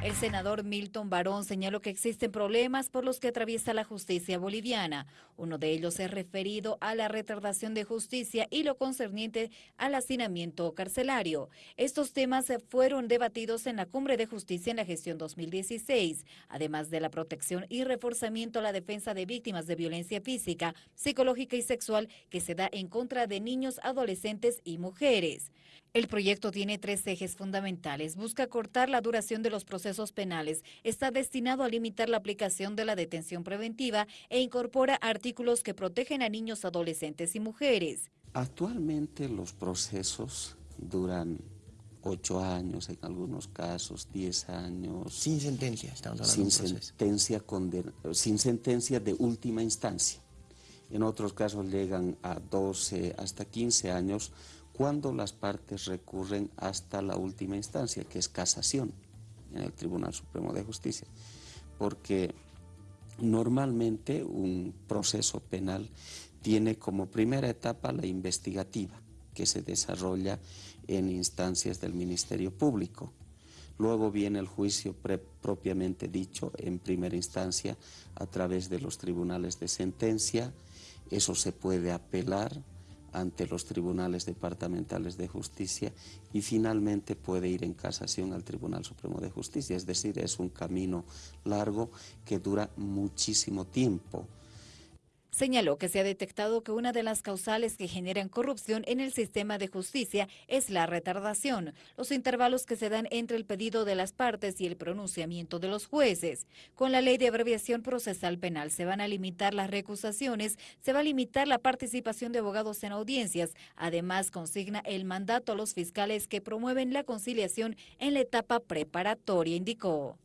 El senador Milton Barón señaló que existen problemas por los que atraviesa la justicia boliviana. Uno de ellos es referido a la retardación de justicia y lo concerniente al hacinamiento carcelario. Estos temas fueron debatidos en la Cumbre de Justicia en la gestión 2016, además de la protección y reforzamiento a la defensa de víctimas de violencia física, psicológica y sexual que se da en contra de niños, adolescentes y mujeres. El proyecto tiene tres ejes fundamentales. Busca cortar la duración de los procesos penales, está destinado a limitar la aplicación de la detención preventiva e incorpora artículos que protegen a niños, adolescentes y mujeres. Actualmente los procesos duran ocho años, en algunos casos diez años. Sin sentencia, estamos hablando sin sentencia, sin sentencia de última instancia. En otros casos llegan a 12 hasta 15 años cuando las partes recurren hasta la última instancia, que es casación en el Tribunal Supremo de Justicia, porque normalmente un proceso penal tiene como primera etapa la investigativa, que se desarrolla en instancias del Ministerio Público. Luego viene el juicio propiamente dicho en primera instancia a través de los tribunales de sentencia, eso se puede apelar, ante los tribunales departamentales de justicia y finalmente puede ir en casación al Tribunal Supremo de Justicia. Es decir, es un camino largo que dura muchísimo tiempo. Señaló que se ha detectado que una de las causales que generan corrupción en el sistema de justicia es la retardación, los intervalos que se dan entre el pedido de las partes y el pronunciamiento de los jueces. Con la ley de abreviación procesal penal se van a limitar las recusaciones, se va a limitar la participación de abogados en audiencias. Además, consigna el mandato a los fiscales que promueven la conciliación en la etapa preparatoria, indicó.